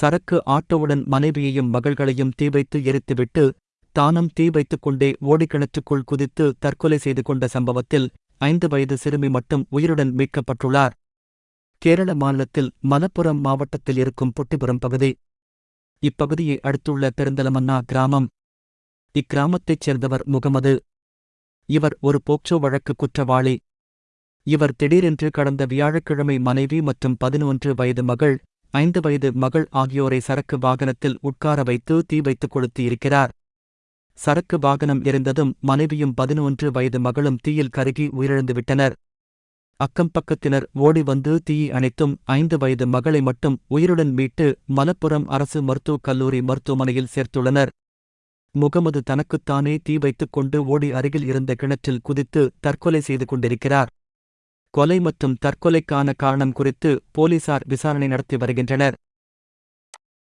சரக்கு ஆட்டோவுடன் மனைவியையும் மகள்களையும் தீ வைத்து எரித்துவிட்டு தானும் தீ வைத்துக் கொண்டே ஓடிக்கிணற்றுக்குள் குதித்து தற்கொலை செய்து கொண்ட சம்பவத்தில் ஐந்து வயது சிறுமி மட்டும் உயிருடன் மீட்கப்பட்டுள்ளார். கேரள மாநிலத்தில் மலப்புரம் மாவட்டத்தில் இருக்கும் பொட்டிபுரம் பகுதி. இப்பகுதியை அடுத்துள்ள பெருந்தலமன்னா கிராமம். இக்கிராமத்தைச் சேர்ந்தவர் முகமது. இவர் ஒரு போக்சோ வழக்கு குற்றவாளி. இவர் திடீரென்று கடந்த வியாழக்கிழமை மனைவி மற்றும் பதினொன்று வயது மகள் ஐந்து வயது மகள் ஆகியோரை சரக்கு வாகனத்தில் உட்கார வைத்து தீ வைத்துக் கொளுத்தியிருக்கிறார். சரக்கு வாகனம் இருந்ததும் மனைவியும் பதினொன்று வயது மகளும் தீயில் கருகி உயிரிழந்துவிட்டனர். அக்கம் பக்கத்தினர் ஓடி வந்து தீயை அணைத்தும் ஐந்து வயது மகளை மட்டும் உயிருடன் மீட்டு மலப்புரம் அரசு மருத்துவக் கல்லூரி மருத்துவமனையில் சேர்த்துள்ளனர். முகமது தனக்குத்தானே தீ வைத்துக் கொண்டு ஓடி அருகில் இருந்த கிணற்றில் குதித்து தற்கொலை செய்து கொண்டிருக்கிறார். கொலை மற்றும் தற்கொலைக்கான காரணம் குறித்து போலீசார் விசாரணை நடத்தி வருகின்றனர்.